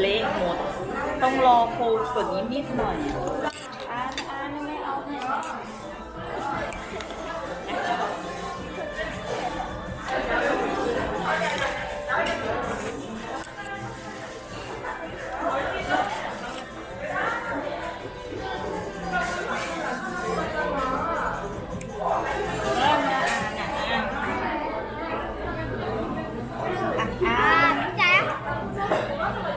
เละหมด ต้องรอโคลกว่านี้นิดหน่อย